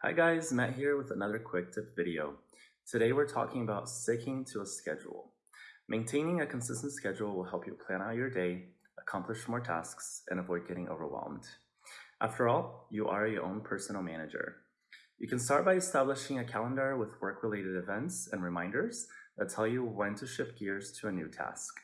Hi guys, Matt here with another quick tip video. Today we're talking about sticking to a schedule. Maintaining a consistent schedule will help you plan out your day, accomplish more tasks, and avoid getting overwhelmed. After all, you are your own personal manager. You can start by establishing a calendar with work-related events and reminders that tell you when to shift gears to a new task.